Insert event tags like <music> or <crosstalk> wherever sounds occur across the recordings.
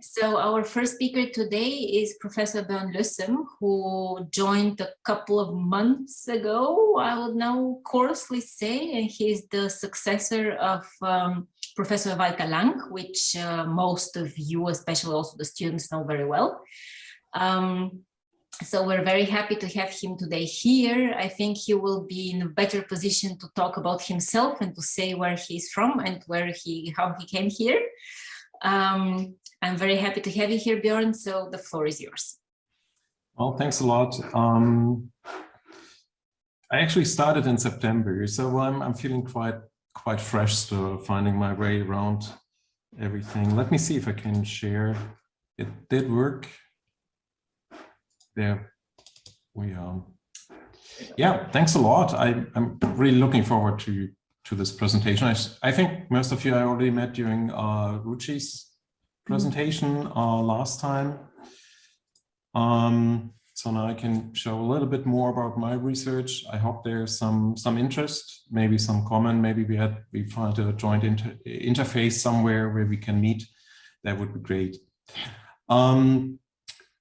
So our first speaker today is Professor Bjorn Lussem, who joined a couple of months ago, I would now coarsely say, and he's the successor of um, Professor Walter Lang, which uh, most of you, especially also the students, know very well. Um, so we're very happy to have him today here. I think he will be in a better position to talk about himself and to say where he's from and where he, how he came here. Um, I'm very happy to have you here, Bjorn, so the floor is yours. Well, thanks a lot. Um, I actually started in September, so I'm, I'm feeling quite quite fresh still, finding my way around everything. Let me see if I can share. It did work. There we are. Yeah, thanks a lot. I, I'm really looking forward to to this presentation. I, I think most of you I already met during uh, Ruchi's presentation uh, last time. Um, so now I can show a little bit more about my research. I hope there's some some interest, maybe some comment, maybe we had we find a joint inter interface somewhere where we can meet. That would be great. Um,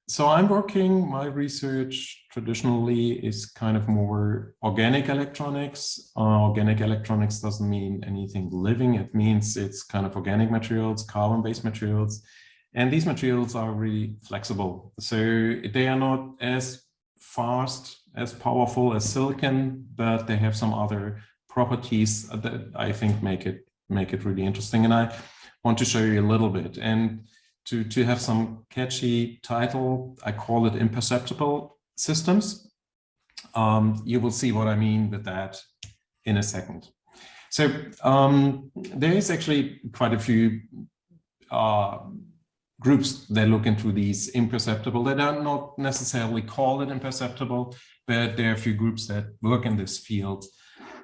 so I'm working, my research traditionally is kind of more organic electronics. Uh, organic electronics doesn't mean anything living. It means it's kind of organic materials, carbon-based materials. And these materials are really flexible. So they are not as fast, as powerful as silicon, but they have some other properties that I think make it make it really interesting. And I want to show you a little bit. And to, to have some catchy title, I call it imperceptible systems. Um, you will see what I mean with that in a second. So um, there is actually quite a few uh, groups that look into these imperceptible. They don't not necessarily call it imperceptible, but there are a few groups that work in this field.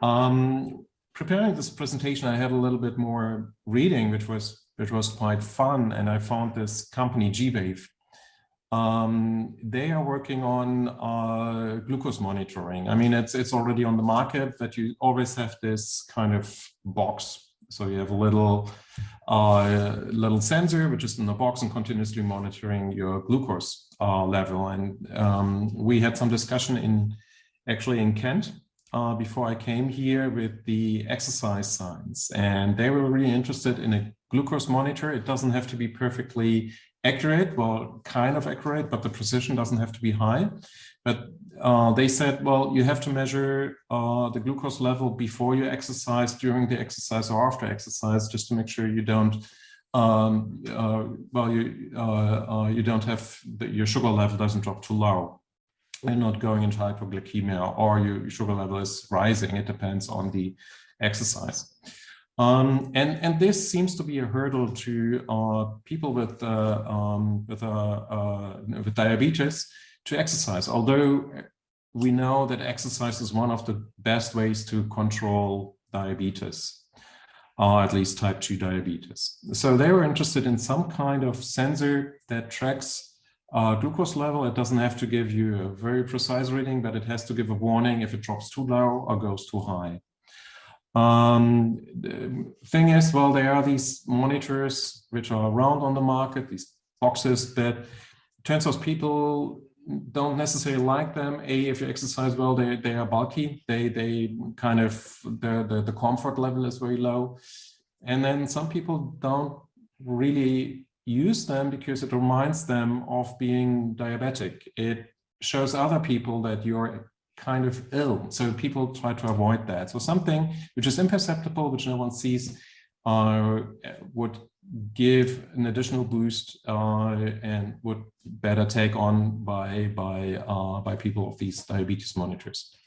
Um, preparing this presentation, I had a little bit more reading, which was which was quite fun. And I found this company, G-Wave. Um, they are working on uh, glucose monitoring. I mean, it's it's already on the market that you always have this kind of box. So you have a little uh, little sensor which is in the box and continuously monitoring your glucose uh, level. And um, we had some discussion in actually in Kent uh, before I came here with the exercise science, and they were really interested in a glucose monitor. It doesn't have to be perfectly accurate, well, kind of accurate, but the precision doesn't have to be high. But uh, they said, well, you have to measure uh, the glucose level before you exercise, during the exercise or after exercise, just to make sure you don't, um, uh, well, you uh, uh, you don't have the, your sugar level doesn't drop too low and not going into hypoglycemia or your sugar level is rising. It depends on the exercise. Um, and, and this seems to be a hurdle to uh, people with, uh, um, with, uh, uh, with diabetes to exercise, although we know that exercise is one of the best ways to control diabetes, or at least type 2 diabetes. So they were interested in some kind of sensor that tracks uh, glucose level. It doesn't have to give you a very precise reading, but it has to give a warning if it drops too low or goes too high. Um, the thing is, well, there are these monitors which are around on the market, these boxes, that turns out people don't necessarily like them. A, if you exercise well, they, they are bulky. They, they kind of, the, the, the comfort level is very low. And then some people don't really use them because it reminds them of being diabetic. It shows other people that you're kind of ill. So people try to avoid that. So something which is imperceptible, which no one sees, uh, would give an additional boost uh, and would better take on by by uh, by people of these diabetes monitors.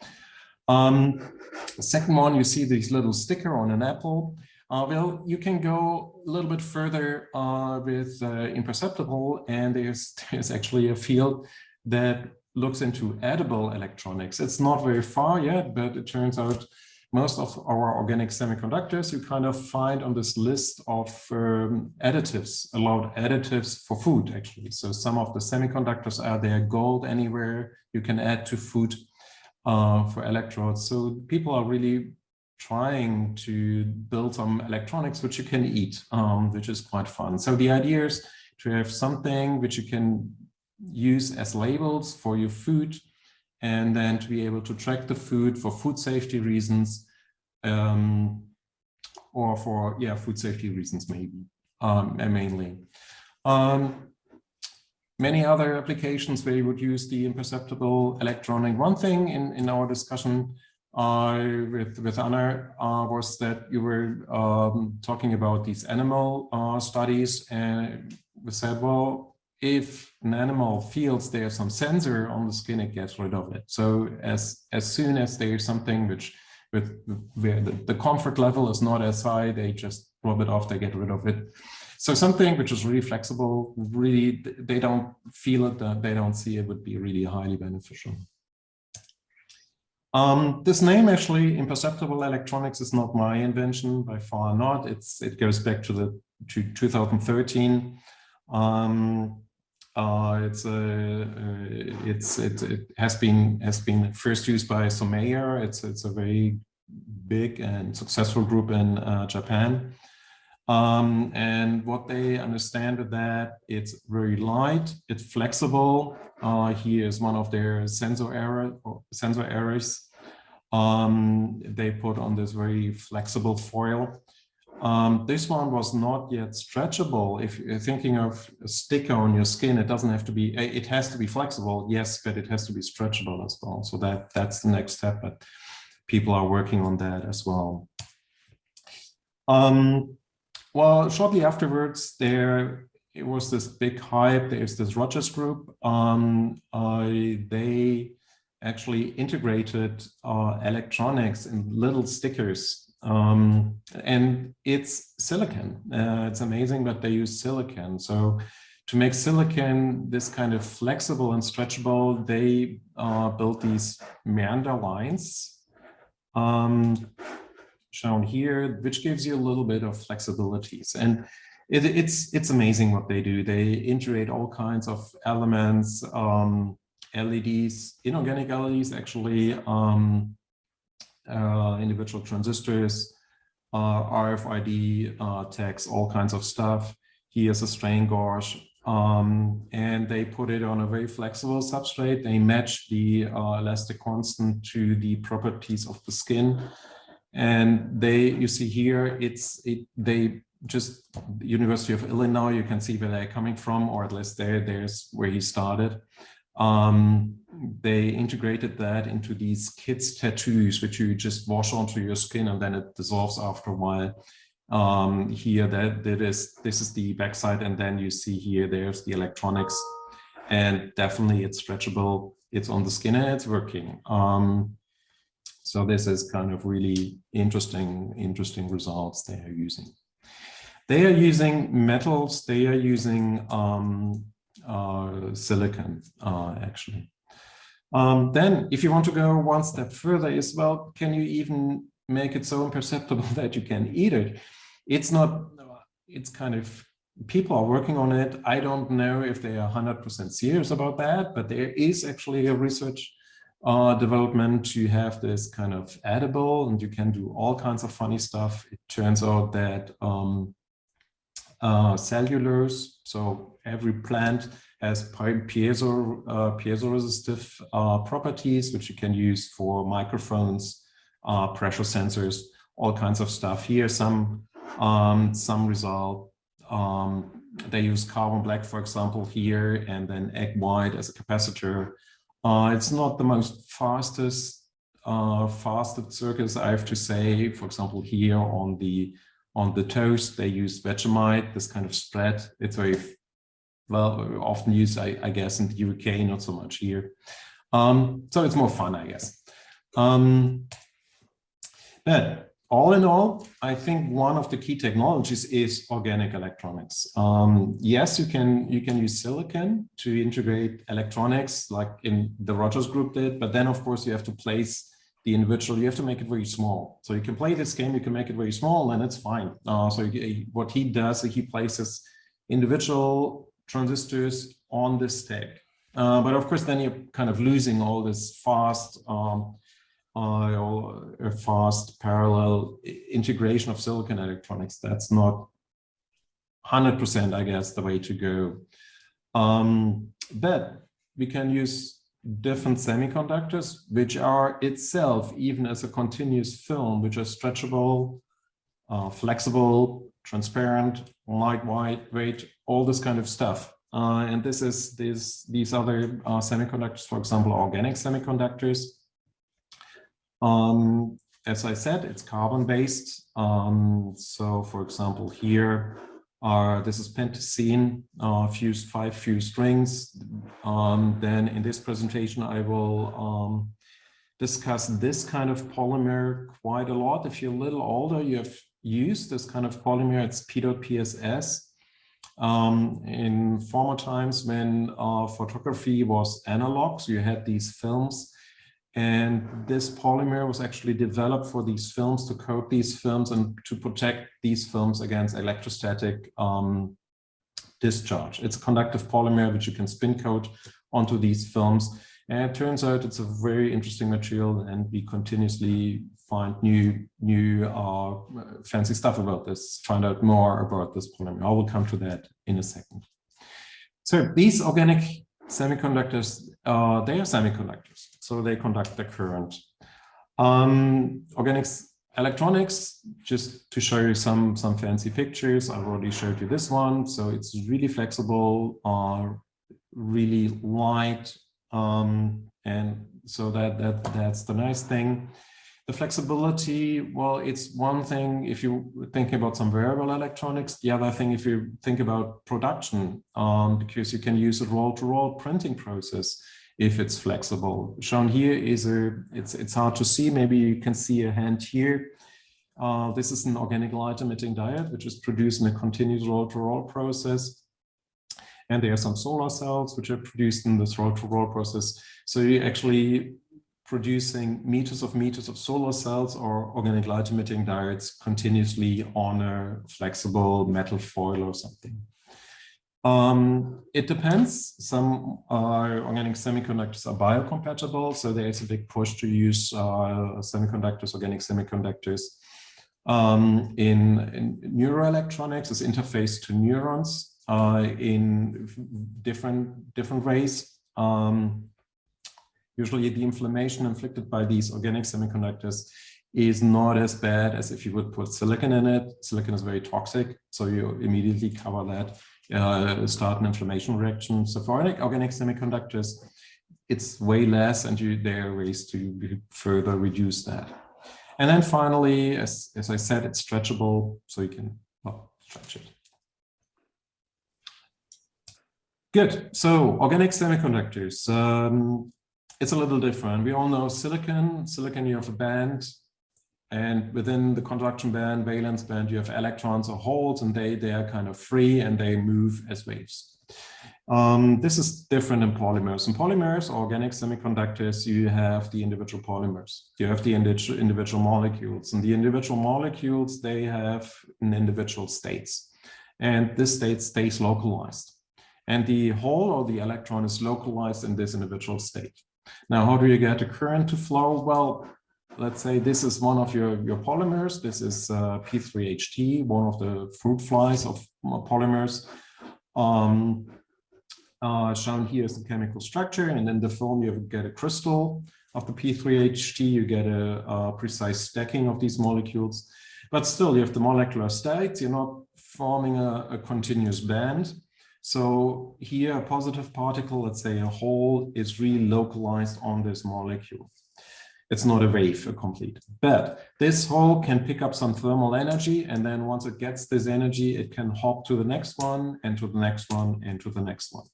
Um, second one, you see this little sticker on an apple. Uh, well, you can go a little bit further uh, with uh, imperceptible, and there's <laughs> there's actually a field that looks into edible electronics. It's not very far yet, but it turns out most of our organic semiconductors you kind of find on this list of um, additives, allowed additives for food, actually. So some of the semiconductors are there, gold anywhere you can add to food uh, for electrodes. So people are really trying to build some electronics which you can eat, um, which is quite fun. So the idea is to have something which you can use as labels for your food and then to be able to track the food for food safety reasons um, or for yeah food safety reasons maybe um, mainly. Um, many other applications where you would use the imperceptible electronic. One thing in, in our discussion uh, with, with Anna uh, was that you were um, talking about these animal uh, studies and we said, well, if an animal feels there's some sensor on the skin, it gets rid of it. So as, as soon as there's something which with where the, the comfort level is not as high, they just rub it off, they get rid of it. So something which is really flexible, really, they don't feel it, they don't see it would be really highly beneficial. Um, this name actually, imperceptible electronics, is not my invention, by far not. It's it goes back to the to 2013. Um, uh, it's a uh, it's it, it has been has been first used by Someya. It's it's a very big and successful group in uh, Japan. Um, and what they understand with that, it's very light, it's flexible. Uh, here is one of their sensor error sensor errors. Um, they put on this very flexible foil. Um, this one was not yet stretchable. If you're thinking of a sticker on your skin, it doesn't have to be, it has to be flexible, yes, but it has to be stretchable as well. So that that's the next step, but people are working on that as well. Um, well, shortly afterwards, there it was this big hype. There's this Rogers group. Um, uh, they actually integrated uh, electronics in little stickers. Um, and it's silicon. Uh, it's amazing, but they use silicon. So to make silicon this kind of flexible and stretchable, they uh, built these meander lines um, shown here, which gives you a little bit of flexibilities. And it, it's it's amazing what they do. They integrate all kinds of elements, um, LEDs, inorganic LEDs actually, um, uh, individual transistors, uh, RFID uh, tags, all kinds of stuff. Here's a strain gauge. Um, and they put it on a very flexible substrate. They match the uh, elastic constant to the properties of the skin. And they, you see here, it's it. They just University of Illinois. You can see where they're coming from, or at least there, there's where he started. Um, they integrated that into these kids tattoos, which you just wash onto your skin and then it dissolves after a while. Um, here, that, that is, this is the backside, and then you see here, there's the electronics, and definitely it's stretchable. It's on the skin and it's working. Um, so this is kind of really interesting, interesting results they are using. They are using metals. They are using um, silicon, uh, actually. Um, then, if you want to go one step further is, well, can you even make it so imperceptible <laughs> that you can eat it? It's not, it's kind of, people are working on it. I don't know if they are 100% serious about that, but there is actually a research uh, development to have this kind of edible and you can do all kinds of funny stuff. It turns out that um, uh, cellulose, so every plant has piezo, uh, piezo-resistive uh, properties, which you can use for microphones, uh, pressure sensors, all kinds of stuff. Here, some um, some result. Um, they use carbon black, for example, here, and then egg white as a capacitor. Uh, it's not the most fastest uh, fastest circuits, I have to say. For example, here on the on the toast, they use Vegemite, this kind of spread. It's very well often used, I, I guess, in the UK, not so much here. Um, so it's more fun, I guess. Um, but all in all, I think one of the key technologies is organic electronics. Um, yes, you can you can use silicon to integrate electronics like in the Rogers group did, but then of course you have to place the individual, you have to make it very small. So you can play this game, you can make it very small and it's fine. Uh, so what he does, is he places individual transistors on this stack. Uh, but of course, then you're kind of losing all this fast, um, uh, fast parallel integration of silicon electronics. That's not 100%, I guess, the way to go. Um, but we can use different semiconductors, which are itself, even as a continuous film, which are stretchable, uh, flexible, transparent, lightweight, all this kind of stuff. Uh, and this is this, these other uh, semiconductors, for example, organic semiconductors. Um, as I said, it's carbon-based. Um, so, for example, here, uh, this is pentacene, uh, fused five fused rings. Um, then in this presentation, I will um, discuss this kind of polymer quite a lot. If you're a little older, you have used this kind of polymer. It's PEDOT-PSS. Um, in former times when uh, photography was analog, so you had these films and this polymer was actually developed for these films to coat these films and to protect these films against electrostatic um, discharge. It's a conductive polymer which you can spin coat onto these films. And it turns out it's a very interesting material and we continuously find new, new uh, fancy stuff about this, find out more about this polymer. I will come to that in a second. So these organic semiconductors, uh, they are semiconductors, so they conduct the current. Um, organics electronics, just to show you some, some fancy pictures, I've already showed you this one. So it's really flexible, uh, really light. Um, and so that, that that's the nice thing. The flexibility, well, it's one thing if you think about some wearable electronics. The other thing, if you think about production, um, because you can use a roll-to-roll -roll printing process if it's flexible. Shown here is a, it's, it's hard to see, maybe you can see a hand here. Uh, this is an organic light emitting diode, which is produced in a continuous roll-to-roll -roll process. And there are some solar cells which are produced in this roll-to-roll -roll process. So you're actually producing meters of meters of solar cells or organic light emitting diodes continuously on a flexible metal foil or something. Um, it depends. Some uh, organic semiconductors are biocompatible, so there is a big push to use uh, semiconductors, organic semiconductors. Um, in, in neuroelectronics, is interface to neurons uh, in different different ways. Um, usually the inflammation inflicted by these organic semiconductors is not as bad as if you would put silicon in it. Silicon is very toxic, so you immediately cover that, uh, start an inflammation reaction. So for organic semiconductors, it's way less and you, there are ways to further reduce that. And then finally, as, as I said, it's stretchable, so you can well, stretch it. Good. So organic semiconductors. Um, it's a little different. We all know silicon. Silicon, you have a band, and within the conduction band, valence band, you have electrons or holes, and they they are kind of free and they move as waves. Um, this is different in polymers. In polymers, organic semiconductors, you have the individual polymers. You have the individual molecules, and the individual molecules they have in individual states, and this state stays localized. And the hole or the electron is localized in this individual state. Now, how do you get a current to flow? Well, let's say this is one of your, your polymers. This is uh, P3HT, one of the fruit flies of uh, polymers. Um, uh, shown here is the chemical structure, and then the film you get a crystal of the P3HT, you get a, a precise stacking of these molecules. But still, you have the molecular states, you're not forming a, a continuous band. So here a positive particle, let's say a hole, is really localized on this molecule. It's not a wave, a complete. But this hole can pick up some thermal energy, and then once it gets this energy, it can hop to the next one, and to the next one, and to the next one.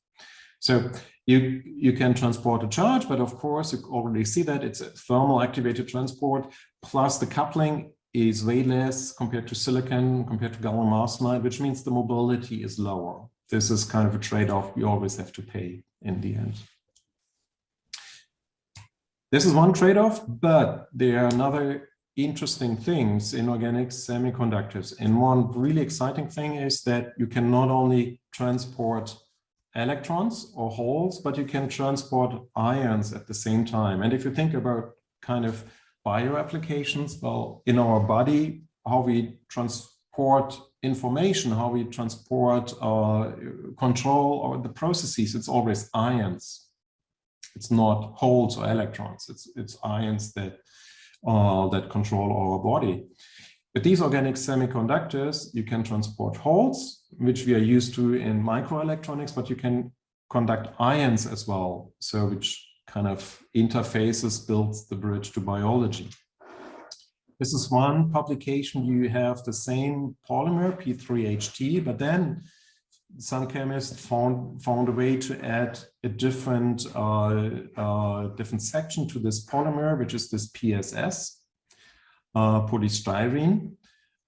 So you, you can transport a charge, but of course, you already see that it's a thermal activated transport, plus the coupling is way less compared to silicon, compared to gallium arsenide, which means the mobility is lower this is kind of a trade-off you always have to pay in the end. This is one trade-off, but there are another interesting things in organic semiconductors. And one really exciting thing is that you can not only transport electrons or holes, but you can transport ions at the same time. And if you think about kind of bio applications, well, in our body, how we transport information, how we transport uh, control or the processes, it's always ions. It's not holes or electrons. It's it's ions that uh, that control our body. With these organic semiconductors, you can transport holes, which we are used to in microelectronics, but you can conduct ions as well. So which kind of interfaces builds the bridge to biology. This is one publication. You have the same polymer, P3HT, but then some chemists found found a way to add a different uh, uh, different section to this polymer, which is this PSS, uh, polystyrene.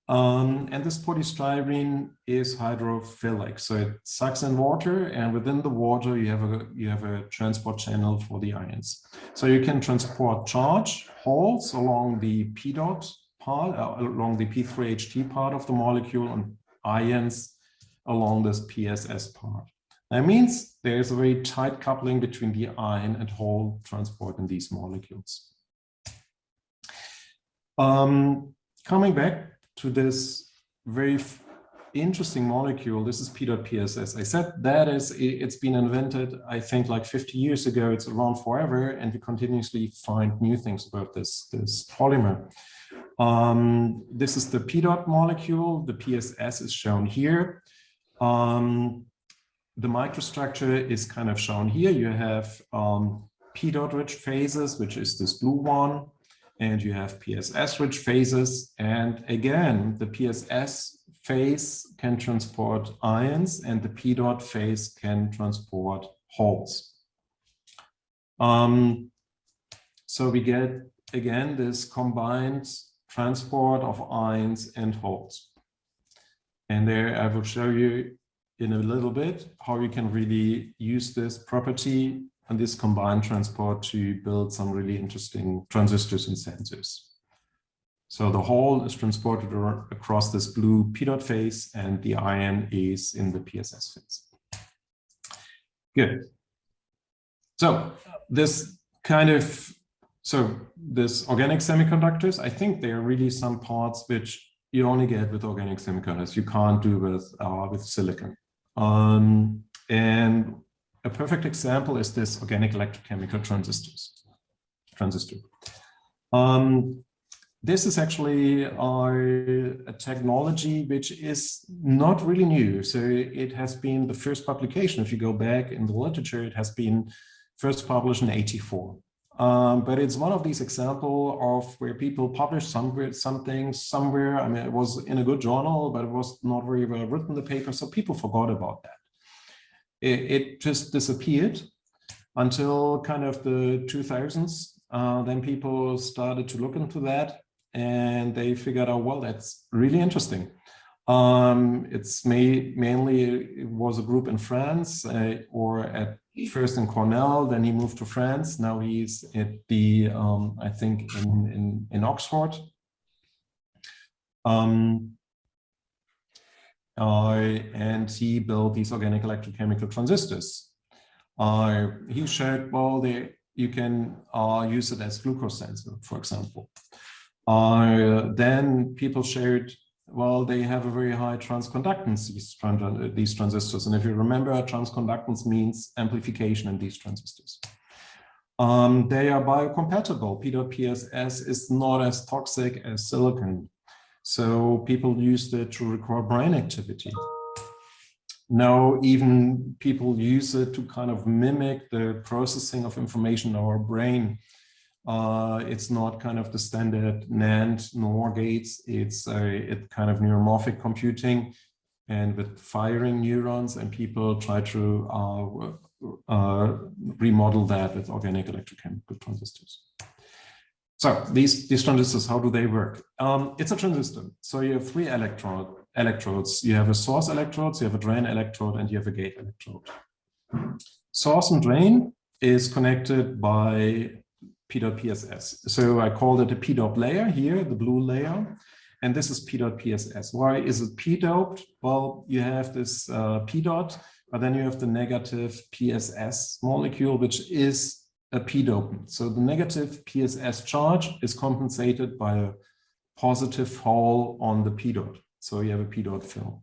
Um, and this polystyrene is hydrophilic, so it sucks in water, and within the water you have a you have a transport channel for the ions. So you can transport charge holes along the PEDOT part, uh, along the P3HT part of the molecule, and ions along this PSS part. That means there's a very tight coupling between the ion and hole transport in these molecules. Um, coming back to this very interesting molecule, this is PEDOT PSS. I said that is, it's been invented, I think like 50 years ago, it's around forever, and we continuously find new things about this, this polymer. Um, this is the PEDOT molecule, the PSS is shown here. Um, the microstructure is kind of shown here. You have um, PEDOT rich phases, which is this blue one, and you have PSS rich phases. And again, the PSS phase can transport ions and the PEDOT phase can transport holes. Um, so we get, again, this combined transport of ions and holes. And there I will show you in a little bit how you can really use this property and this combined transport to build some really interesting transistors and sensors. So the hole is transported across this blue PEDOT phase and the ion is in the PSS phase. Good. So this kind of, so this organic semiconductors, I think there are really some parts which you only get with organic semiconductors. You can't do with, uh, with silicon. Um, and a perfect example is this organic electrochemical transistors, transistor. Um, this is actually our, a technology which is not really new. So it has been the first publication. If you go back in the literature, it has been first published in 84. Um, but it's one of these examples of where people publish somewhere something somewhere. I mean, it was in a good journal, but it was not very well written, the paper. So people forgot about that. It, it just disappeared until kind of the 2000s. Uh, then people started to look into that and they figured out, well, that's really interesting. Um, it's made, mainly, it was a group in France uh, or at first in Cornell, then he moved to France. Now he's at the, um, I think in, in, in Oxford. Um, uh, and he built these organic electrochemical transistors. Uh, he showed, well, they, you can uh, use it as glucose sensor, for example. Then people showed well, they have a very high transconductance, these, trans these transistors. And if you remember, transconductance means amplification in these transistors. Um, they are biocompatible. PEDOT PSS is not as toxic as silicon. So people used it to record brain activity. Now, even people use it to kind of mimic the processing of information in our brain. Uh, it's not kind of the standard NAND NOR gates. It's a it kind of neuromorphic computing and with firing neurons and people try to uh, uh, remodel that with organic electrochemical transistors. So these, these transistors, how do they work? Um, it's a transistor. So you have three electrode, electrodes. You have a source electrode, you have a drain electrode, and you have a gate electrode. Source and drain is connected by PEDOT PSS. So I called it a P-doped layer here, the blue layer. And this is PEDOT PSS. Why is it P-doped? Well, you have this uh, PEDOT, but then you have the negative PSS molecule, which is a P-dopant. So the negative PSS charge is compensated by a positive hole on the PEDOT. So you have a p dot film.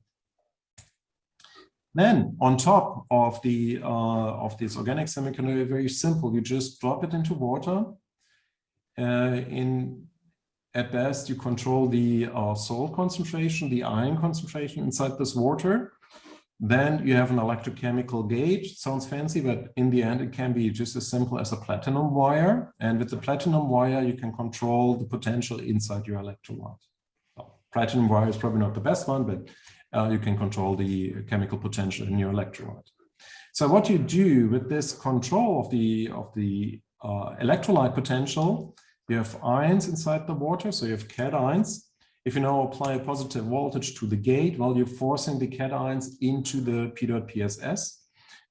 Then on top of the uh, of this organic semiconductor, very simple. You just drop it into water. Uh, in at best, you control the uh, salt concentration, the ion concentration inside this water. Then you have an electrochemical gauge. Sounds fancy, but in the end, it can be just as simple as a platinum wire. And with the platinum wire, you can control the potential inside your electrolyte. Well, platinum wire is probably not the best one, but uh, you can control the chemical potential in your electrolyte. So what you do with this control of the, of the uh, electrolyte potential, you have ions inside the water, so you have cations, if you now apply a positive voltage to the gate, well, you're forcing the cations into the PEDOT PSS.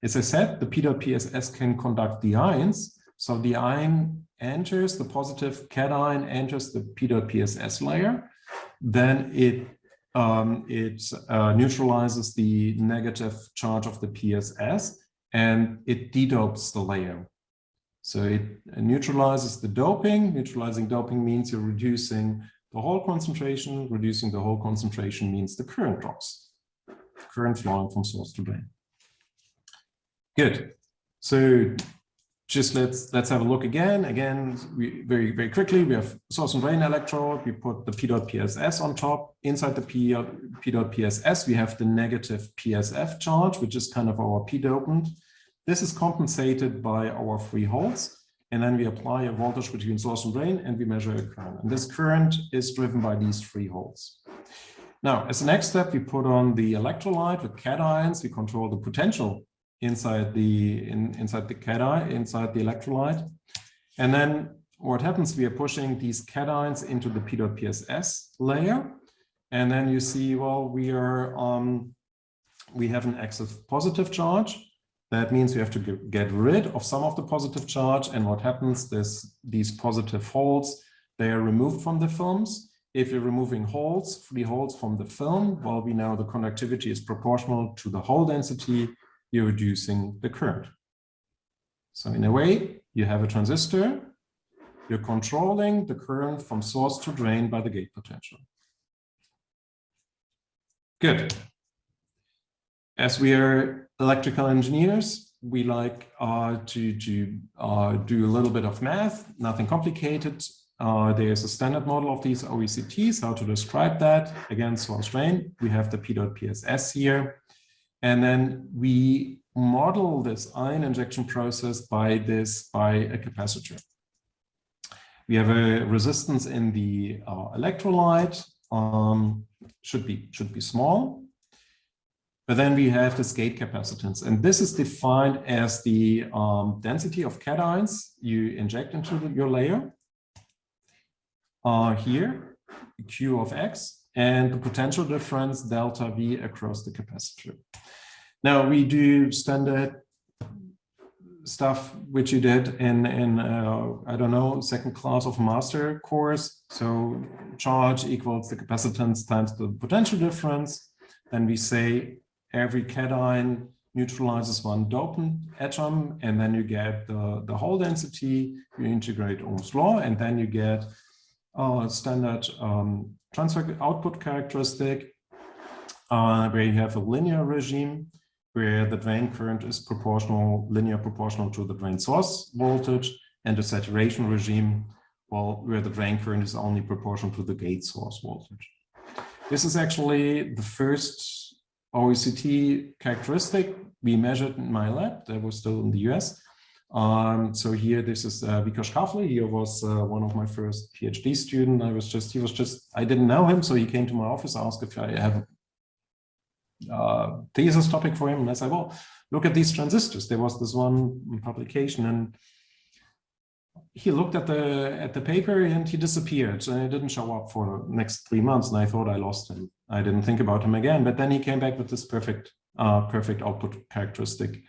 As I said, the PEDOT PSS can conduct the ions. So the ion enters, the positive cation enters the PEDOT PSS layer. Then it, um, it uh, neutralizes the negative charge of the PSS and it dedopes the layer. So it neutralizes the doping. Neutralizing doping means you're reducing the hole concentration, reducing the hole concentration means the current drops, current flowing from source to drain. Good. So just let's let's have a look again. Again, we, very very quickly. We have source and drain electrode. We put the PEDOT PSS on top. Inside the PEDOT PSS, we have the negative PSS charge, which is kind of our P dopant. This is compensated by our free holes and then we apply a voltage between source and drain and we measure a current. And this current is driven by these free holes. Now, as the next step, we put on the electrolyte with cations. We control the potential inside the in, inside the cation, inside the electrolyte. And then what happens, we are pushing these cations into the PEDOT PSS layer. And then you see, well, we are um, we have an excess positive charge that means we have to get rid of some of the positive charge. And what happens is these positive holes, they are removed from the films. If you're removing holes, free holes from the film, well, we know the conductivity is proportional to the hole density, you're reducing the current. So in a way, you have a transistor, you're controlling the current from source to drain by the gate potential. Good. As we are electrical engineers, we like uh, to, to uh, do a little bit of math, nothing complicated. Uh, there's a standard model of these OECTs, how to describe that. Again, source drain, we have the PEDOT PSS here. And then we model this ion injection process by this, by a capacitor. We have a resistance in the uh, electrolyte, um, should be, should be small. But then we have this gate capacitance, and this is defined as the um, density of cations you inject into the, your layer. Uh, here, Q of X, and the potential difference delta V across the capacitor. Now we do standard stuff which you did in in uh, I don't know second class of master course. So charge equals the capacitance times the potential difference. Then we say every cation neutralizes one dopant atom, and then you get the, the hole density, you integrate Ohm's law, and then you get a standard um, transfer output characteristic, uh, where you have a linear regime, where the drain current is proportional, linear proportional to the drain source voltage, and a saturation regime, well, where the drain current is only proportional to the gate source voltage. This is actually the first OECT characteristic we measured in my lab that was still in the US. Um, so here, this is uh, Vikash Kaphle. He was uh, one of my first PhD student. I was just, he was just, I didn't know him. So he came to my office, asked if I have a uh, thesis topic for him. And I said, well, look at these transistors. There was this one publication and he looked at the at the paper and he disappeared and he didn't show up for the next three months and I thought I lost him. I didn't think about him again, but then he came back with this perfect uh, perfect output characteristic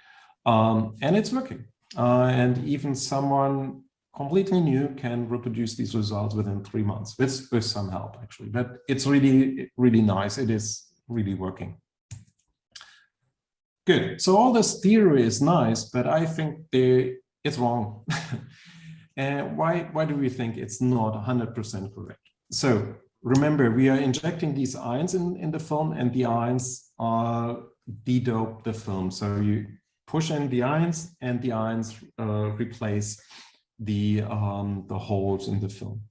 um, and it's working. Uh, and even someone completely new can reproduce these results within three months with, with some help actually, but it's really, really nice. It is really working. Good. So all this theory is nice, but I think they, it's wrong. <laughs> And why, why do we think it's not 100% correct? So remember, we are injecting these ions in, in the film and the ions are de-dope the film. So you push in the ions and the ions uh, replace the, um, the holes in the film.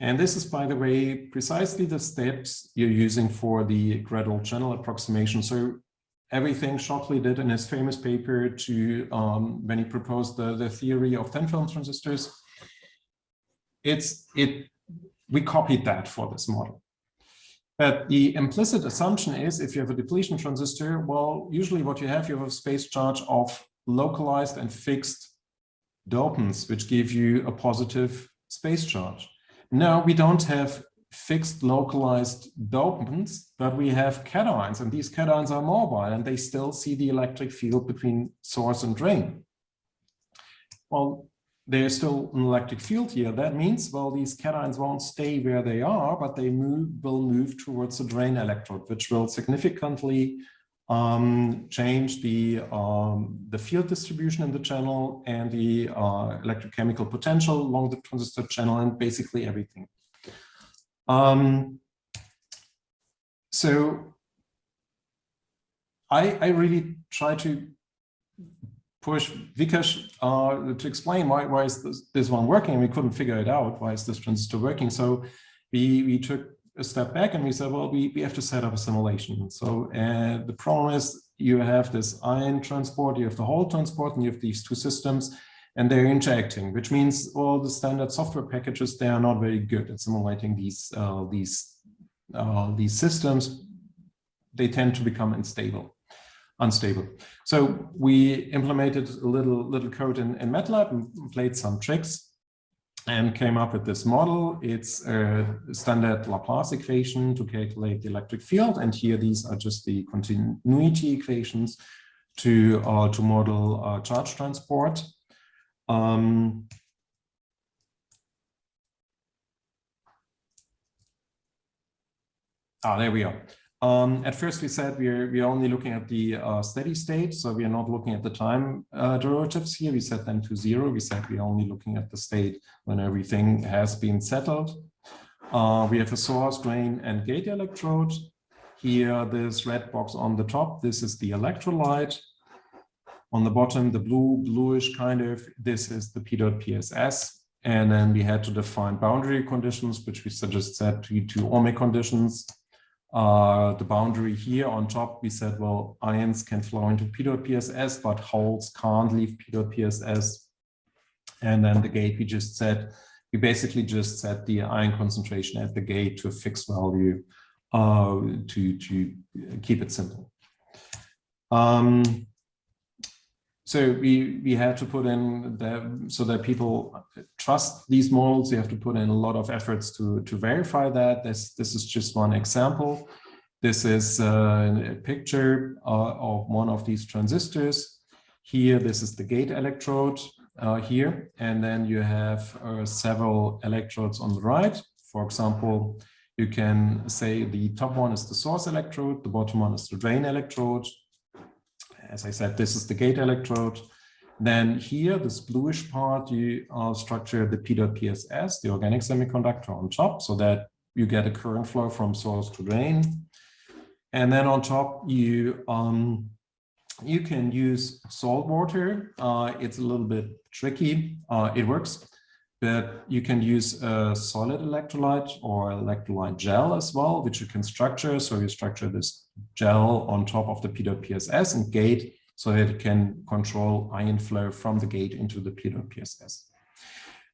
And this is, by the way, precisely the steps you're using for the gradual channel approximation. So everything Shockley did in his famous paper to um, when he proposed the, the theory of thin film transistors, it's it we copied that for this model. But the implicit assumption is if you have a depletion transistor, well, usually what you have, you have a space charge of localized and fixed dopants, which give you a positive space charge. Now we don't have fixed localized dopants, but we have cations and these cations are mobile and they still see the electric field between source and drain. Well, there's still an electric field here. That means, well, these cations won't stay where they are, but they move, will move towards the drain electrode, which will significantly um, change the, um, the field distribution in the channel and the uh, electrochemical potential along the transistor channel and basically everything. Um, so I, I really try to push Vikash uh, to explain why, why is this, this one working? And we couldn't figure it out. Why is this transistor working? So we, we took a step back and we said, well, we, we have to set up a simulation. So uh, the problem is you have this ion transport, you have the hole transport, and you have these two systems, and they're interacting, which means all the standard software packages, they are not very good at simulating these, uh, these, uh, these systems. They tend to become unstable unstable. So we implemented a little little code in, in MATLAB and played some tricks and came up with this model. It's a standard Laplace equation to calculate the electric field. And here these are just the continuity equations to, uh, to model uh, charge transport. Um, ah, there we are. Um, at first, we said we're we're only looking at the uh, steady state, so we are not looking at the time uh, derivatives here. We set them to zero. We said we're only looking at the state when everything has been settled. Uh, we have a source, drain, and gate electrode. Here, this red box on the top, this is the electrolyte. On the bottom, the blue, bluish kind of, this is the PEDOT PSS. And then we had to define boundary conditions, which we just set to, to ohmic conditions uh, the boundary here on top, we said, well, ions can flow into PEDOT PSS, but holes can't leave PEDOT PSS. And then the gate, we just said, we basically just set the ion concentration at the gate to a fixed value uh, to, to keep it simple. Um, so we we had to put in so that people trust these models. You have to put in a lot of efforts to to verify that. This this is just one example. This is uh, a picture uh, of one of these transistors. Here this is the gate electrode uh, here. And then you have uh, several electrodes on the right. For example you can say the top one is the source electrode the bottom one is the drain electrode as I said, this is the gate electrode. Then here, this bluish part, you uh, structure the PEDOT PSS, the organic semiconductor on top, so that you get a current flow from source to drain. And then on top, you um, you can use salt water. Uh, it's a little bit tricky. Uh, it works, but you can use a solid electrolyte or electrolyte gel as well, which you can structure. So you structure this gel on top of the PEDOT PSS and gate so that it can control ion flow from the gate into the PEDOT PSS.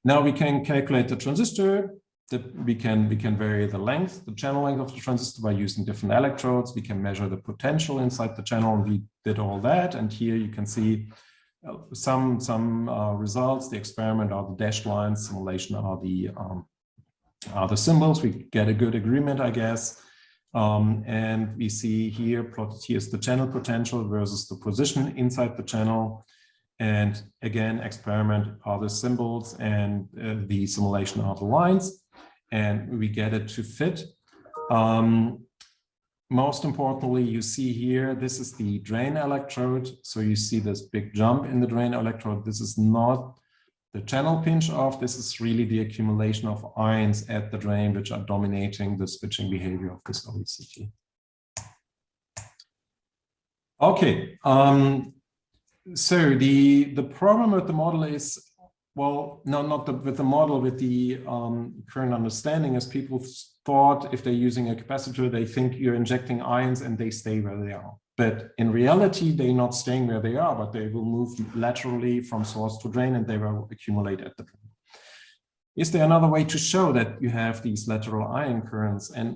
Now we can calculate the transistor. That we can we can vary the length, the channel length of the transistor by using different electrodes. We can measure the potential inside the channel. And we did all that. And here you can see some some uh, results. The experiment are the dashed lines. Simulation are the um, are the symbols. We get a good agreement, I guess. Um, and we see here plotted here is the channel potential versus the position inside the channel. And again, experiment are the symbols and uh, the simulation are the lines. And we get it to fit. Um, most importantly, you see here, this is the drain electrode. So you see this big jump in the drain electrode. This is not the channel pinch off, this is really the accumulation of ions at the drain, which are dominating the switching behavior of this OECT. Okay, um, so the, the problem with the model is, well, no, not the, with the model, with the um, current understanding is people thought if they're using a capacitor, they think you're injecting ions and they stay where they are. But in reality, they're not staying where they are, but they will move laterally from source to drain and they will accumulate at the drain. Is there another way to show that you have these lateral ion currents? And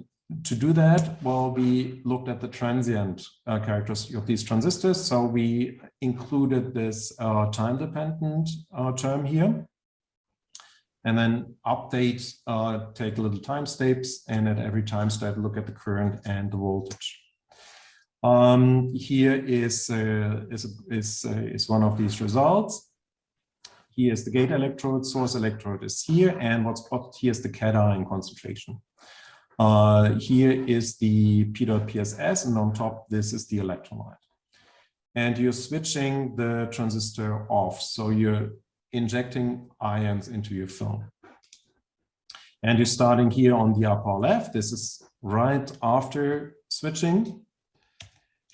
to do that, well, we looked at the transient uh, characteristics of these transistors. So we included this uh, time-dependent uh, term here. And then update, uh, take a little time steps, and at every time step, look at the current and the voltage. Um, here is, uh, is, is, uh, is one of these results. Here is the gate electrode, source electrode is here, and what's plotted here is the cation concentration. Uh, here is the PEDOT PSS, and on top, this is the electrolyte. And you're switching the transistor off, so you're injecting ions into your film. And you're starting here on the upper left. This is right after switching.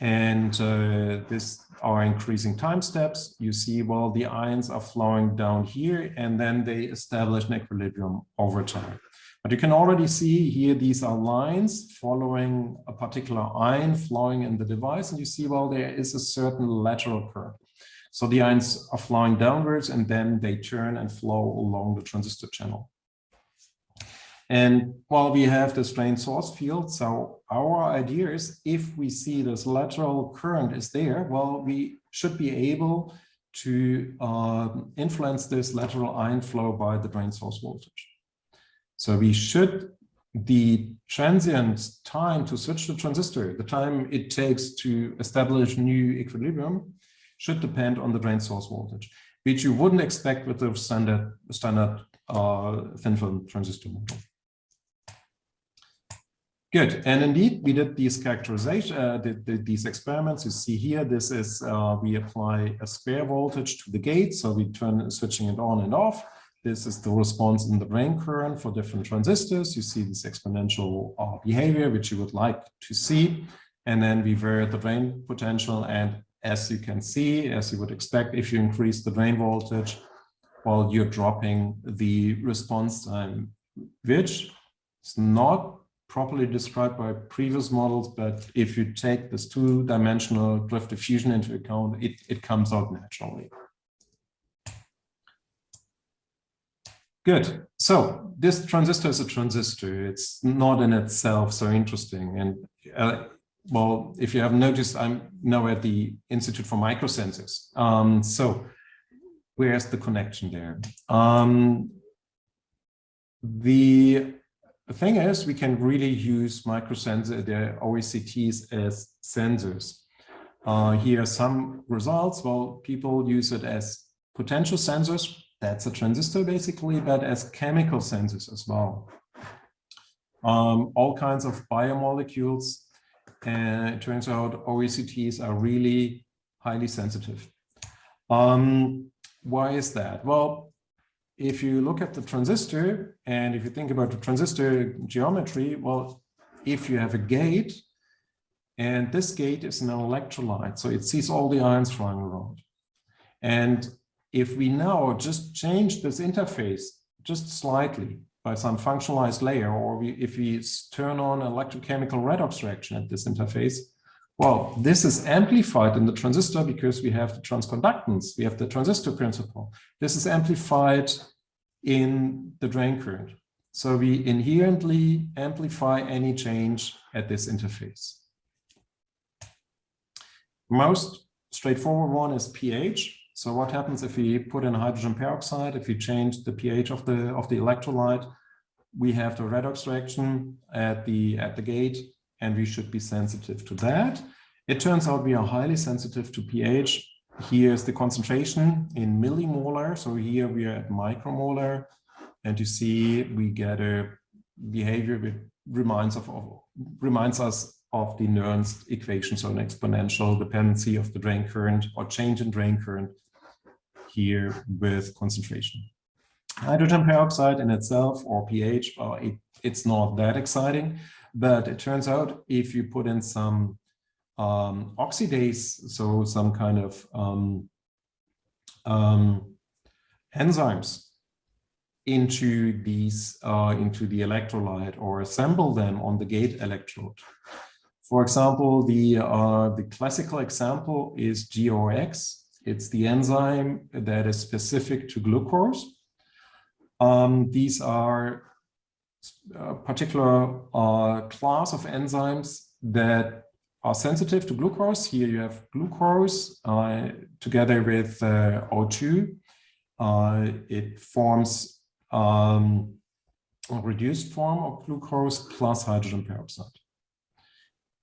And uh, this are increasing time steps. You see, well, the ions are flowing down here, and then they establish an equilibrium over time. But you can already see here, these are lines following a particular ion flowing in the device. And you see, well, there is a certain lateral curve. So the ions are flowing downwards and then they turn and flow along the transistor channel. And while we have this drain source field, so our idea is if we see this lateral current is there, well, we should be able to uh, influence this lateral ion flow by the drain source voltage. So we should, the transient time to switch the transistor, the time it takes to establish new equilibrium should depend on the drain source voltage, which you wouldn't expect with the standard, standard uh, thin film transistor model. Good, and indeed we did these characterization, uh, did, did, these experiments. You see here, this is uh, we apply a square voltage to the gate, so we turn switching it on and off. This is the response in the drain current for different transistors. You see this exponential uh, behavior, which you would like to see, and then we vary the drain potential. And as you can see, as you would expect, if you increase the drain voltage, well, you're dropping the response time, which is not properly described by previous models, but if you take this two-dimensional drift diffusion into account, it, it comes out naturally. Good. So this transistor is a transistor. It's not in itself so interesting. And uh, well, if you haven't noticed, I'm now at the Institute for Microsensors. Um, so where's the connection there? Um, the thing is, we can really use microsensor, the OECTs as sensors. Uh, here are some results. Well, people use it as potential sensors. That's a transistor basically, but as chemical sensors as well. Um, all kinds of biomolecules. And it turns out OECTs are really highly sensitive. Um, why is that? Well, if you look at the transistor and if you think about the transistor geometry, well, if you have a gate and this gate is an electrolyte, so it sees all the ions flying around. And if we now just change this interface just slightly by some functionalized layer, or we, if we turn on electrochemical redox reaction at this interface, well, this is amplified in the transistor because we have the transconductance, we have the transistor principle. This is amplified in the drain current. So we inherently amplify any change at this interface. Most straightforward one is pH. So what happens if we put in hydrogen peroxide, if we change the pH of the of the electrolyte, we have the redox reaction at the at the gate and we should be sensitive to that. It turns out we are highly sensitive to pH. Here is the concentration in millimolar. So here we are at micromolar. And you see we get a behavior that reminds, of, of reminds us of the Nernst equation, so an exponential dependency of the drain current or change in drain current here with concentration. Hydrogen peroxide in itself or pH, well, it, it's not that exciting, but it turns out if you put in some um, oxidase, so some kind of um, um, enzymes into these uh, into the electrolyte or assemble them on the gate electrode. For example, the uh, the classical example is GOX. It's the enzyme that is specific to glucose. Um, these are a particular uh, class of enzymes that are sensitive to glucose. Here you have glucose uh, together with uh, O2. Uh, it forms um, a reduced form of glucose plus hydrogen peroxide.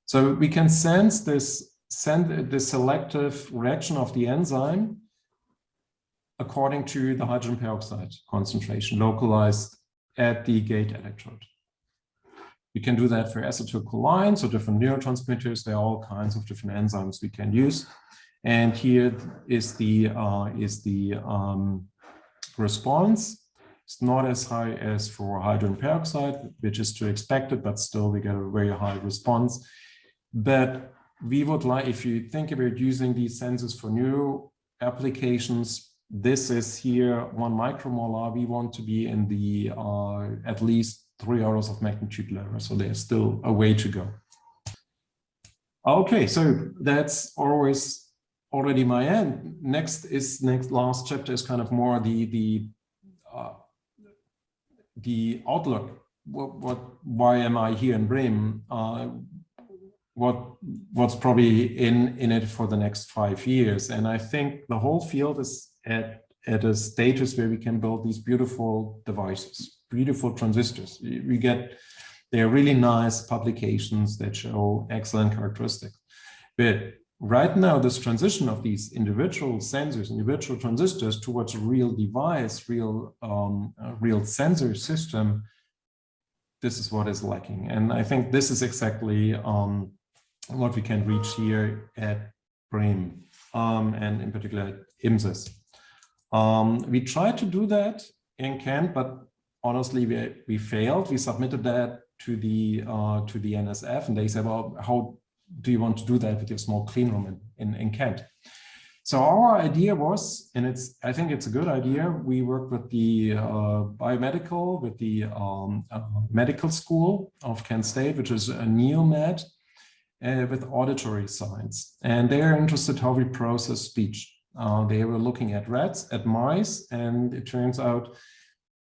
So we can sense this, send the selective reaction of the enzyme according to the hydrogen peroxide concentration localized at the gate electrode. We can do that for acetylcholine, so different neurotransmitters. There are all kinds of different enzymes we can use. And here is the uh, is the um, response. It's not as high as for hydrogen peroxide, which is to expected, but still we get a very high response. But we would like, if you think about using these sensors for new applications, this is here one micromolar. We want to be in the uh, at least three orders of magnitude lower. So there's still a way to go. Okay, so that's always already my end. Next is next last chapter is kind of more the the uh, the outlook. What, what why am I here in Bremen? Uh, what what's probably in in it for the next five years? And I think the whole field is at at a status where we can build these beautiful devices beautiful transistors. We get, they're really nice publications that show excellent characteristics. But right now, this transition of these individual sensors, individual transistors towards a real device, real, um, real sensor system, this is what is lacking. And I think this is exactly um, what we can reach here at Bremen um, and in particular at IMSAS. Um, we tried to do that in Kent, but honestly, we, we failed. We submitted that to the uh, to the NSF, and they said, "Well, how do you want to do that with your small clean room in, in, in Kent?" So our idea was, and it's I think it's a good idea. We worked with the uh, biomedical, with the um, uh, medical school of Kent State, which is a NeoMed, uh, with auditory science, and they are interested how we process speech. Uh, they were looking at rats, at mice, and it turns out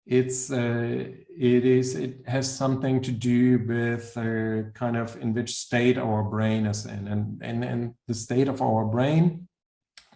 it's uh, it is it has something to do with uh, kind of in which state our brain is in. And and and the state of our brain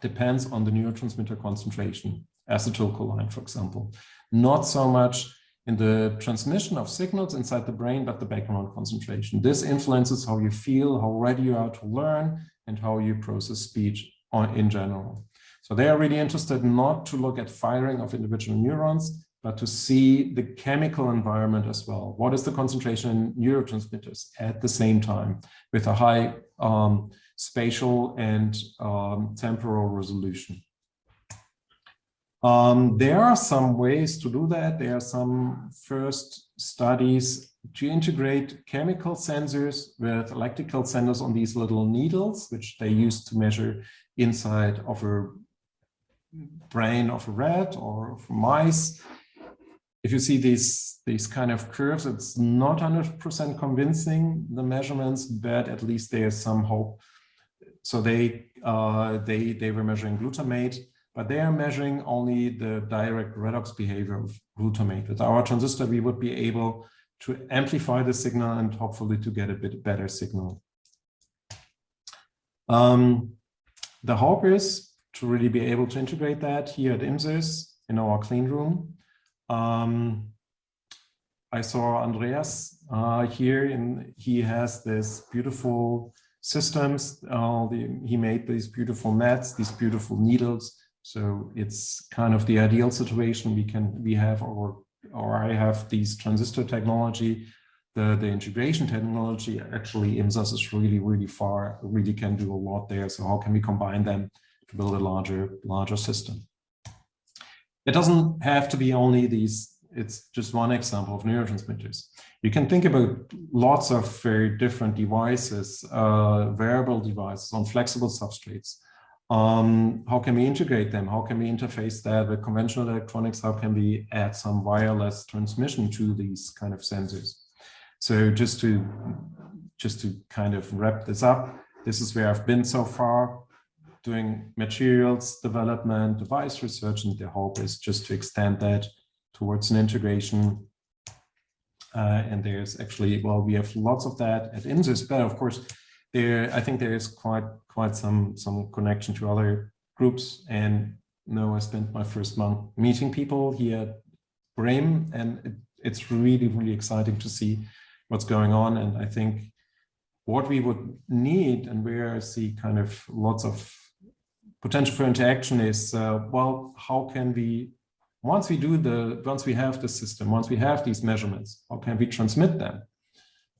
depends on the neurotransmitter concentration acetylcholine for example. Not so much in the transmission of signals inside the brain but the background concentration. This influences how you feel how ready you are to learn and how you process speech on, in general so they are really interested not to look at firing of individual neurons but to see the chemical environment as well. What is the concentration in neurotransmitters at the same time with a high um, spatial and um, temporal resolution? Um, there are some ways to do that. There are some first studies to integrate chemical sensors with electrical sensors on these little needles, which they use to measure inside of a brain of a rat or of mice if you see these these kind of curves, it's not 100% convincing the measurements, but at least there's some hope. So they uh, they they were measuring glutamate, but they are measuring only the direct redox behavior of glutamate. With our transistor, we would be able to amplify the signal and hopefully to get a bit better signal. Um, the hope is to really be able to integrate that here at IMSAS in our clean room um, I saw Andreas uh, here and he has this beautiful systems. Uh, the, he made these beautiful mats, these beautiful needles. So it's kind of the ideal situation we can we have or or I have these transistor technology, the, the integration technology. Actually, IMSAS is really, really far, really can do a lot there. So how can we combine them build a larger, larger system? it doesn't have to be only these, it's just one example of neurotransmitters. You can think about lots of very different devices, uh, variable devices on flexible substrates. Um, how can we integrate them? How can we interface that with conventional electronics? How can we add some wireless transmission to these kind of sensors? So just to just to kind of wrap this up, this is where I've been so far doing materials development, device research, and the hope is just to extend that towards an integration. Uh, and there's actually, well, we have lots of that at IMSAS, but of course, there, I think there is quite quite some some connection to other groups. And know, I spent my first month meeting people here at Bremen, and it, it's really really exciting to see what's going on. And I think what we would need, and where I see kind of lots of potential for interaction is, uh, well, how can we, once we do the, once we have the system, once we have these measurements, how can we transmit them?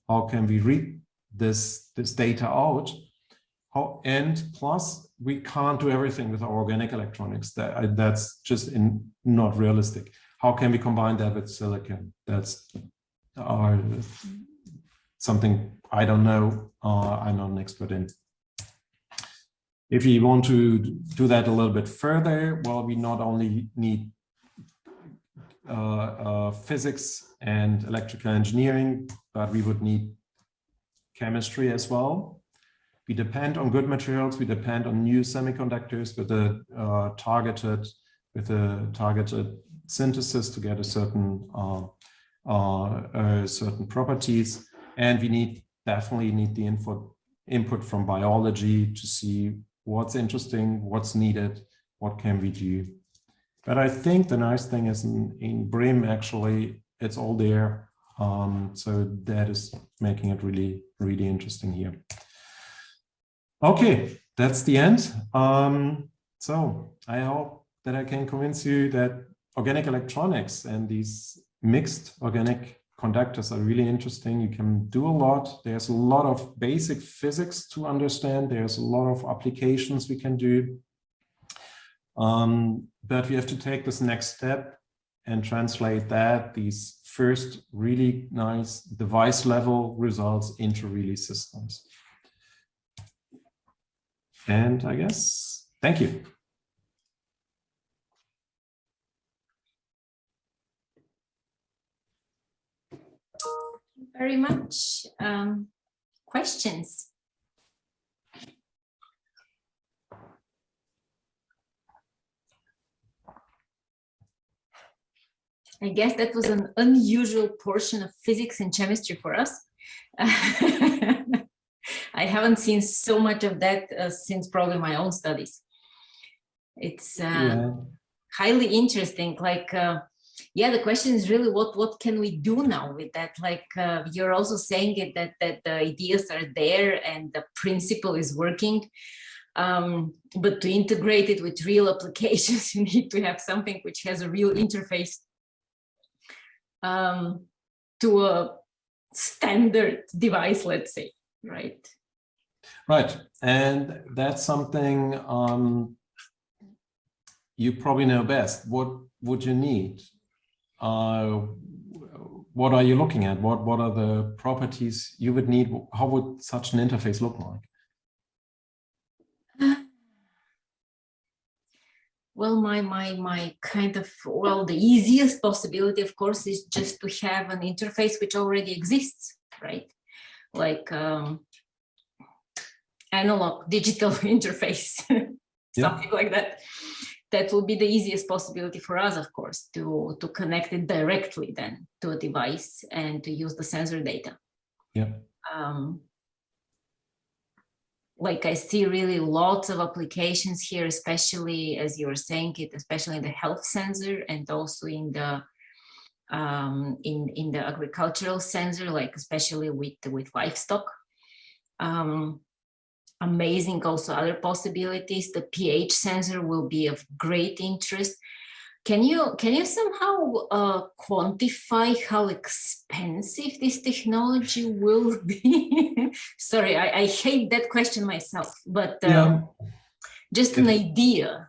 How can we read this, this data out? How, and plus, we can't do everything with our organic electronics. That, that's just in, not realistic. How can we combine that with silicon? That's uh, something I don't know. Uh, I'm not an expert in. If you want to do that a little bit further, well, we not only need uh, uh, physics and electrical engineering, but we would need chemistry as well. We depend on good materials. We depend on new semiconductors with a uh, targeted with a targeted synthesis to get a certain uh, uh, certain properties, and we need definitely need the input input from biology to see what's interesting, what's needed, what can we do. But I think the nice thing is in, in Bremen, actually, it's all there. Um, so that is making it really, really interesting here. Okay, that's the end. Um, so I hope that I can convince you that organic electronics and these mixed organic conductors are really interesting. You can do a lot. There's a lot of basic physics to understand. There's a lot of applications we can do. Um, but we have to take this next step and translate that, these first really nice device level results into really systems. And I guess, thank you. Very much. Um, questions? I guess that was an unusual portion of physics and chemistry for us. <laughs> I haven't seen so much of that uh, since probably my own studies. It's uh, yeah. highly interesting, like uh, yeah the question is really what what can we do now with that? Like uh, you're also saying it that that the ideas are there and the principle is working. Um, but to integrate it with real <laughs> applications you need to have something which has a real interface um, to a standard device let's say right? Right. And that's something um, you probably know best. What would you need uh, what are you looking at? What, what are the properties you would need? How would such an interface look like? <sighs> Well, my, my, my kind of, well, the easiest possibility, of course, is just to have an interface which already exists, right? Like um, analog digital <laughs> interface, something yeah. like that that will be the easiest possibility for us, of course, to, to connect it directly then to a device and to use the sensor data. Yeah. Um, like I see really lots of applications here, especially as you were saying it, especially in the health sensor and also in the um, in in the agricultural sensor, like especially with with livestock. Um, amazing also other possibilities. The pH sensor will be of great interest. Can you can you somehow uh, quantify how expensive this technology will <laughs> be? Sorry, I, I, hate that question myself, but um, yeah. just an idea.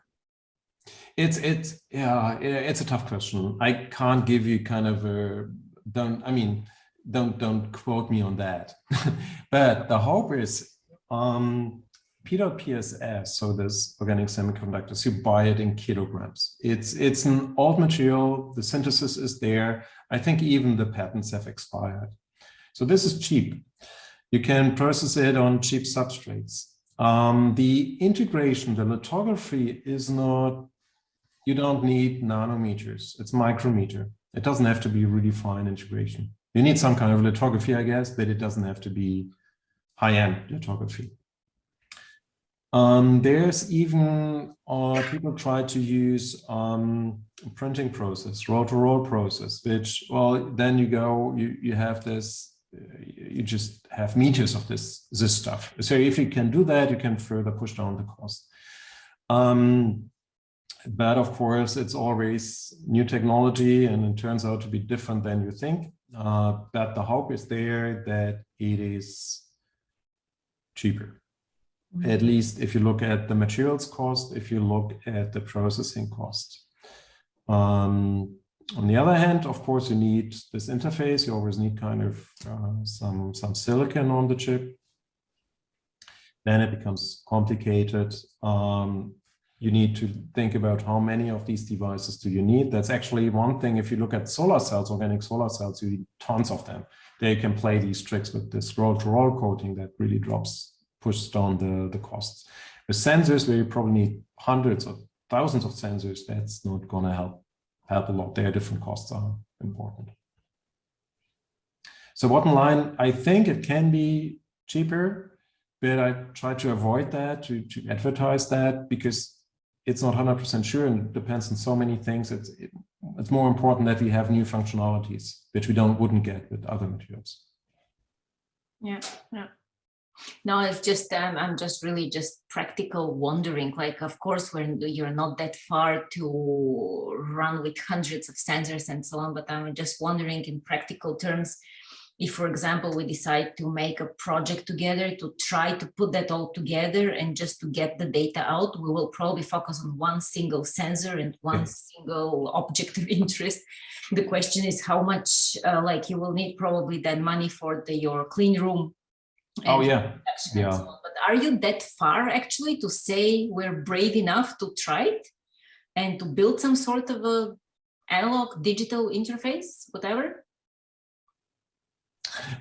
It's it's yeah, it's a tough question. I can't give you kind of a don't. I mean, don't don't quote me on that. <laughs> but the hope is um, PSS, so this organic semiconductors, you buy it in kilograms. It's it's an old material. The synthesis is there. I think even the patents have expired. So this is cheap. You can process it on cheap substrates. Um, the integration, the lithography is not you don't need nanometers. It's micrometer. It doesn't have to be really fine integration. You need some kind of lithography, I guess, but it doesn't have to be high-end lithography. Um, there's even uh, people try to use um, printing process, roll-to-roll -roll process, which, well, then you go, you, you have this, you just have meters of this, this stuff. So if you can do that, you can further push down the cost. Um, but of course, it's always new technology and it turns out to be different than you think. Uh, but the hope is there that it is cheaper. Mm -hmm. At least if you look at the materials cost, if you look at the processing cost. Um, on the other hand, of course, you need this interface. You always need kind of uh, some, some silicon on the chip. Then it becomes complicated. Um, you need to think about how many of these devices do you need. That's actually one thing. If you look at solar cells, organic solar cells, you need tons of them. They can play these tricks with this roll-to-roll -roll coating that really drops, pushes down the, the costs. With sensors, where you probably need hundreds or thousands of sensors, that's not going to help help a lot. Their different costs are important. So bottom line, I think it can be cheaper, but I try to avoid that, to, to advertise that, because it's not 100% sure and depends on so many things. It's, it, it's more important that we have new functionalities, which we don't wouldn't get with other materials. Yeah, yeah. No, it's just, um, I'm just really just practical wondering, like, of course, when you're not that far to run with hundreds of sensors and so on, but I'm just wondering in practical terms, if, for example, we decide to make a project together to try to put that all together and just to get the data out, we will probably focus on one single sensor and one yeah. single object of <laughs> interest. The question is how much, uh, like you will need probably that money for the, your clean room. Oh yeah, yeah. So but are you that far actually to say we're brave enough to try it and to build some sort of a analog digital interface, whatever?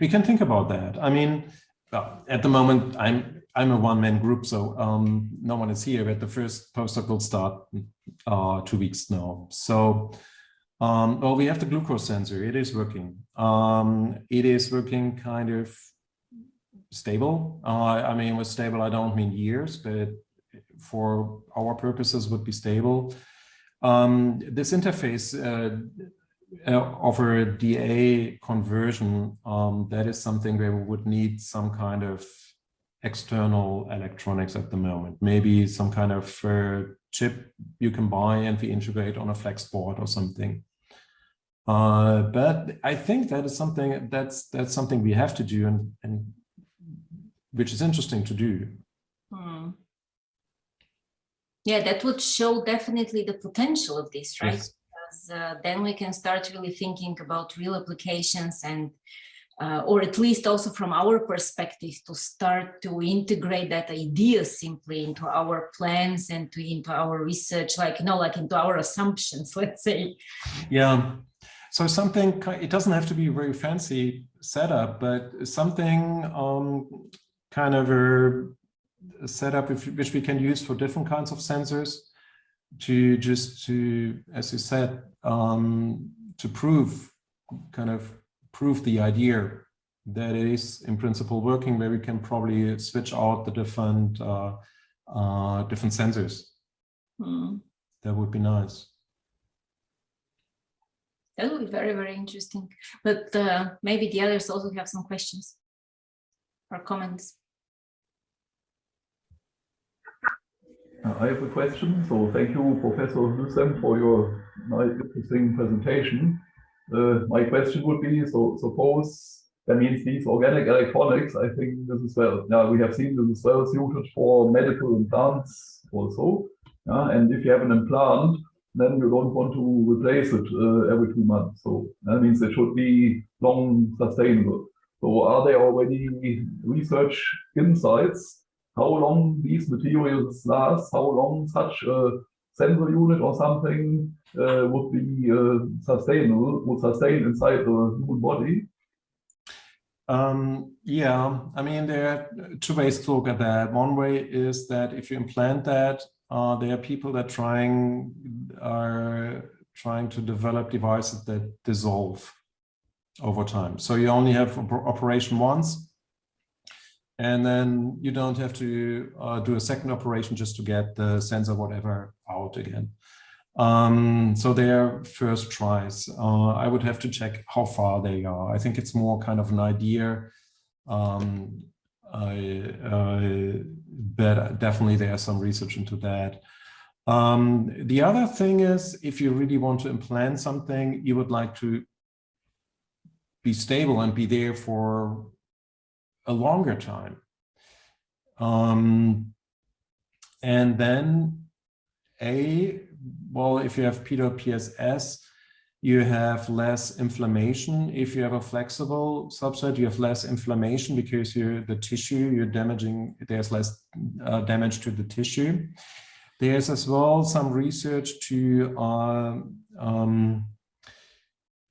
We can think about that. I mean, well, at the moment, I'm I'm a one-man group, so um, no one is here, but the first postdoc will start uh, two weeks now. So, um, well, we have the glucose sensor. It is working. Um, it is working kind of stable. Uh, I mean, with stable, I don't mean years, but for our purposes would be stable. Um, this interface uh, uh, of a DA conversion, um, that is something where we would need some kind of external electronics at the moment. Maybe some kind of uh, chip you can buy and we integrate on a flex board or something. Uh, but I think that is something that's that's something we have to do and, and which is interesting to do. Hmm. Yeah, that would show definitely the potential of this, right? Yes because uh, then we can start really thinking about real applications and uh, or at least also from our perspective to start to integrate that idea simply into our plans and to into our research like you know like into our assumptions <laughs> let's say. Yeah. So something it doesn't have to be a very fancy setup but something um, kind of a, a setup which we can use for different kinds of sensors to just to, as you said, um, to prove, kind of prove the idea that it is in principle working, where we can probably switch out the different uh, uh, different sensors. Hmm. That would be nice. That would be very, very interesting. But uh, maybe the others also have some questions or comments. I have a question. So thank you, Professor Lussem, for your nice, interesting presentation. Uh, my question would be, so suppose that means these organic electronics, I think this is well, yeah, we have seen this is well suited for medical implants also. Yeah? And if you have an implant, then you don't want to replace it uh, every two months. So that means it should be long sustainable. So are there already research insights how long these materials last, how long such a sensor unit or something uh, would be uh, sustainable, would sustain inside the human body? Um, yeah, I mean, there are two ways to look at that. One way is that if you implant that, uh, there are people that trying are trying to develop devices that dissolve over time. So you only have operation once, and then you don't have to uh, do a second operation just to get the sensor whatever out again. Um, so their first tries. Uh, I would have to check how far they are. I think it's more kind of an idea. Um, I, uh, but definitely there's some research into that. Um, the other thing is, if you really want to implant something, you would like to be stable and be there for a longer time. Um, and then A, well, if you have PEDOT PSS, you have less inflammation. If you have a flexible substrate, you have less inflammation because you're the tissue, you're damaging, there's less uh, damage to the tissue. There's as well some research to uh, um,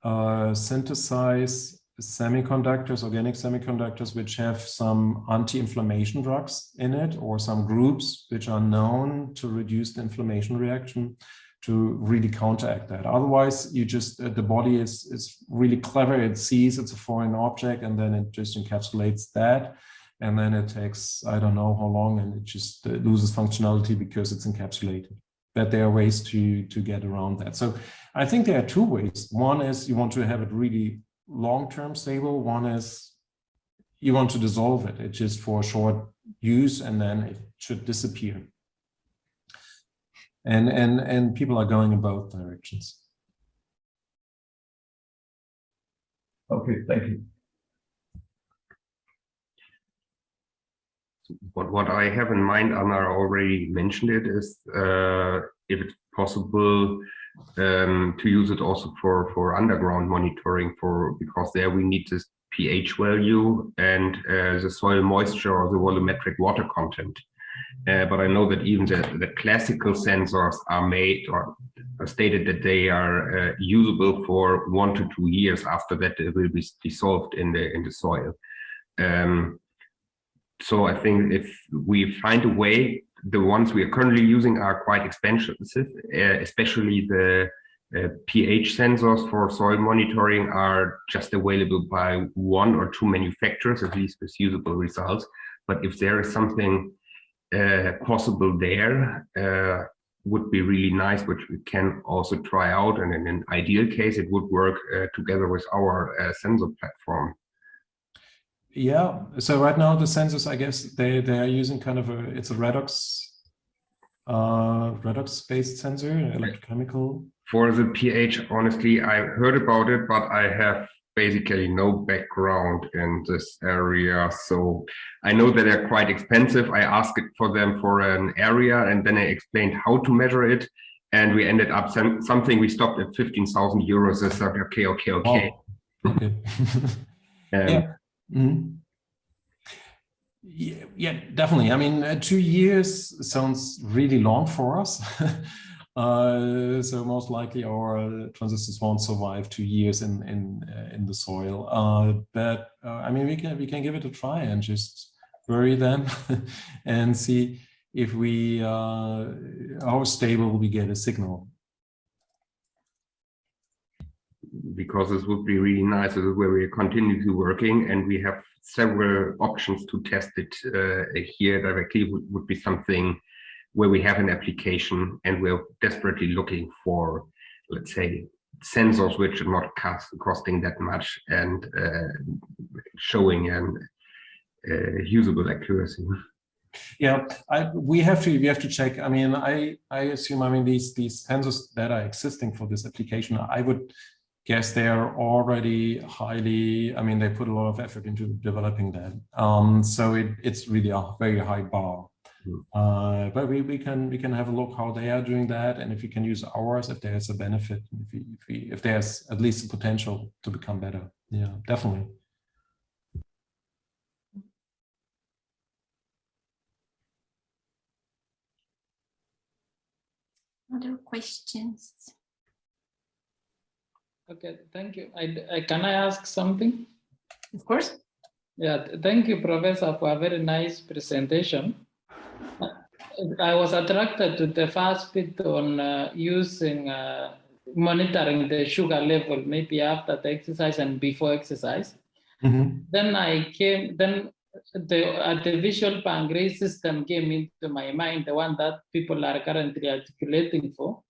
uh, synthesize semiconductors, organic semiconductors, which have some anti-inflammation drugs in it, or some groups which are known to reduce the inflammation reaction to really counteract that. Otherwise, you just uh, the body is is really clever. It sees it's a foreign object, and then it just encapsulates that, and then it takes I don't know how long, and it just uh, loses functionality because it's encapsulated. But there are ways to to get around that. So I think there are two ways. One is you want to have it really long-term stable. One is you want to dissolve it. It's just for short use, and then it should disappear and and and people are going in both directions okay thank you But what i have in mind anna already mentioned it is uh, if it's possible um, to use it also for for underground monitoring for because there we need this ph value and uh, the soil moisture or the volumetric water content uh, but I know that even the, the classical sensors are made or stated that they are uh, usable for one to two years. After that, they will be dissolved in the in the soil. Um, so I think if we find a way, the ones we are currently using are quite expensive, uh, especially the uh, pH sensors for soil monitoring are just available by one or two manufacturers, at least with usable results. But if there is something uh, possible there uh, would be really nice, which we can also try out. And in an ideal case, it would work uh, together with our uh, sensor platform. Yeah. So right now the sensors, I guess they they are using kind of a it's a redox uh, redox based sensor, electrochemical. For the pH, honestly, I heard about it, but I have basically no background in this area. So I know that they're quite expensive. I asked for them for an area and then I explained how to measure it. And we ended up some, something we stopped at 15,000 euros. I said, okay, okay, okay. Okay. <laughs> um, yeah. Mm -hmm. yeah. Yeah, definitely. I mean, uh, two years sounds really long for us. <laughs> Uh, so most likely our transistors won't survive two years in in uh, in the soil. Uh, but uh, I mean, we can we can give it a try and just bury them <laughs> and see if we uh, how stable we get a signal. Because this would be really nice. This is where we are continuously working, and we have several options to test it here directly. Would, would be something where we have an application and we're desperately looking for, let's say, sensors which are not cost, costing that much and uh, showing an uh, usable accuracy. Yeah, I, we have to we have to check. I mean, I I assume I mean these these sensors that are existing for this application. I would guess they are already highly. I mean, they put a lot of effort into developing that. Um, so it, it's really a very high bar Hmm. Uh, but we, we can we can have a look how they are doing that, and if we can use ours, if there's a benefit, if we, if, we, if there's at least a potential to become better. Yeah, definitely. Other questions? Okay, thank you. I, I, can I ask something? Of course. Yeah, thank you, Professor, for a very nice presentation. I was attracted to the first bit on uh, using uh, monitoring the sugar level, maybe after the exercise and before exercise. Mm -hmm. Then I came, then the artificial pancreas system came into my mind, the one that people are currently articulating for.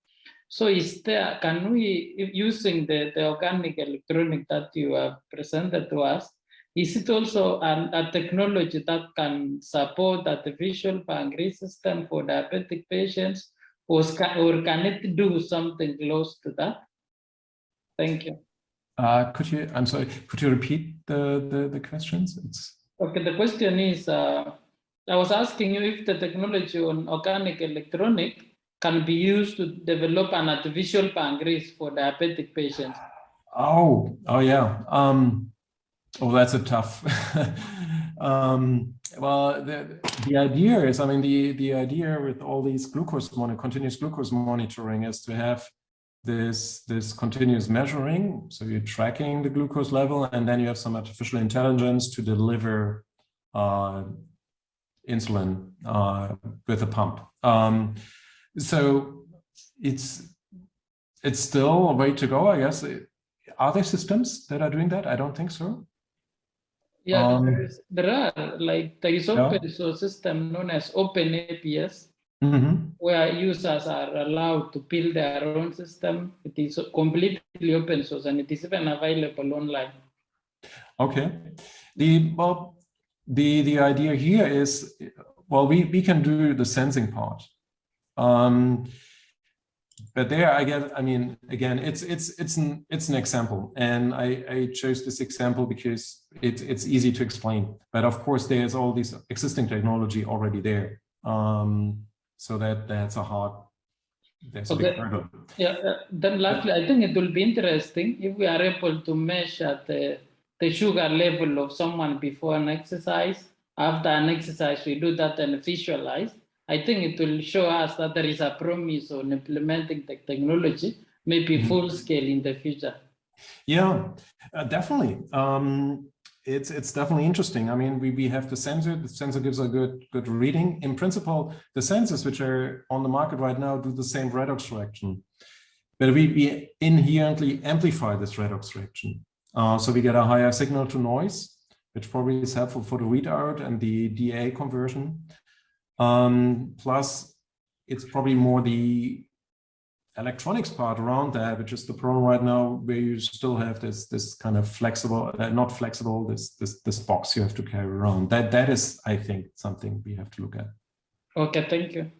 So is there, can we, using the, the organic electronic that you have presented to us, is it also an, a technology that can support artificial pancreas system for diabetic patients, or, or can it do something close to that? Thank you. Uh, could you, I'm sorry, could you repeat the, the, the questions? It's... Okay, the question is, uh, I was asking you if the technology on organic electronic can be used to develop an artificial pancreas for diabetic patients. Oh, oh yeah. Um, Oh, that's a tough. <laughs> um, well, the, the idea is, I mean, the, the idea with all these glucose monitor, continuous glucose monitoring is to have this, this continuous measuring. So you're tracking the glucose level and then you have some artificial intelligence to deliver uh, insulin uh, with a pump. Um, so it's, it's still a way to go, I guess. Are there systems that are doing that? I don't think so. Yeah, Um, there, is, there are like there is Yeah. open source system known as OpenAPS Mhm. where users are allowed to build their own system. It is completely open source and it is even available online. Okay. The well, the the idea here is, well, we we can do the sensing part. Um, but there, I guess, I mean, again, it's it's it's an it's an example, and I I chose this example because it's it's easy to explain. But of course, there's all this existing technology already there. Um, so that that's a hard. That's a big hurdle. Yeah, uh, then lastly, I think it will be interesting if we are able to measure the, the sugar level of someone before an exercise. After an exercise, we do that and visualize. I think it will show us that there is a promise on implementing the technology, maybe Mhm. full scale in the future. Yeah, uh, definitely. Um, it's it's definitely interesting. I mean, we we have the sensor. The sensor gives a good good reading. In principle, the sensors which are on the market right now do the same redox reaction, but we we inherently amplify this redox reaction. Uh, so we get a higher signal to noise, which probably is helpful for the readout and the DA conversion. Um, plus, it's probably more the electronics part around that, which is the problem right now, where you still have this this kind of flexible, uh, not flexible, this this this box you have to carry around. That that is, I think, something we have to look at. Okay, thank you.